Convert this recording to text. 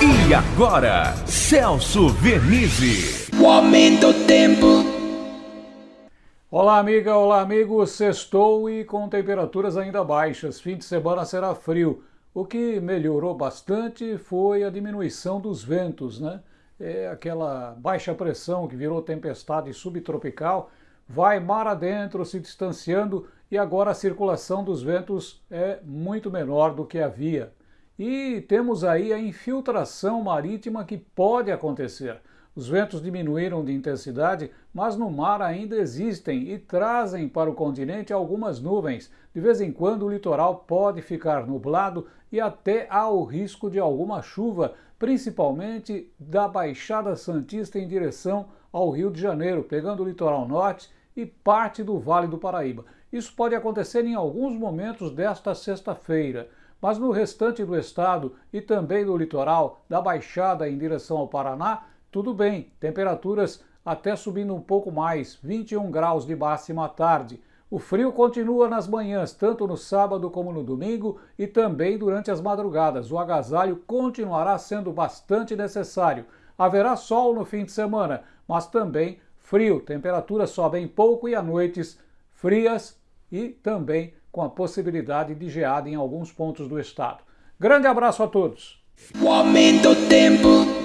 E agora, Celso Vernizzi. O aumento do tempo. Olá, amiga, olá, amigo. Sextou e com temperaturas ainda baixas. Fim de semana será frio. O que melhorou bastante foi a diminuição dos ventos, né? É aquela baixa pressão que virou tempestade subtropical, vai mar adentro, se distanciando e agora a circulação dos ventos é muito menor do que havia. E temos aí a infiltração marítima que pode acontecer. Os ventos diminuíram de intensidade, mas no mar ainda existem e trazem para o continente algumas nuvens. De vez em quando o litoral pode ficar nublado e até há o risco de alguma chuva, principalmente da Baixada Santista em direção ao Rio de Janeiro, pegando o litoral norte e parte do Vale do Paraíba. Isso pode acontecer em alguns momentos desta sexta-feira. Mas no restante do estado e também no litoral, da Baixada em direção ao Paraná, tudo bem, temperaturas até subindo um pouco mais, 21 graus de máxima à tarde. O frio continua nas manhãs, tanto no sábado como no domingo e também durante as madrugadas. O agasalho continuará sendo bastante necessário. Haverá sol no fim de semana, mas também frio. Temperaturas sobem pouco e à noites frias e também com a possibilidade de geada em alguns pontos do estado. Grande abraço a todos! O aumento do tempo.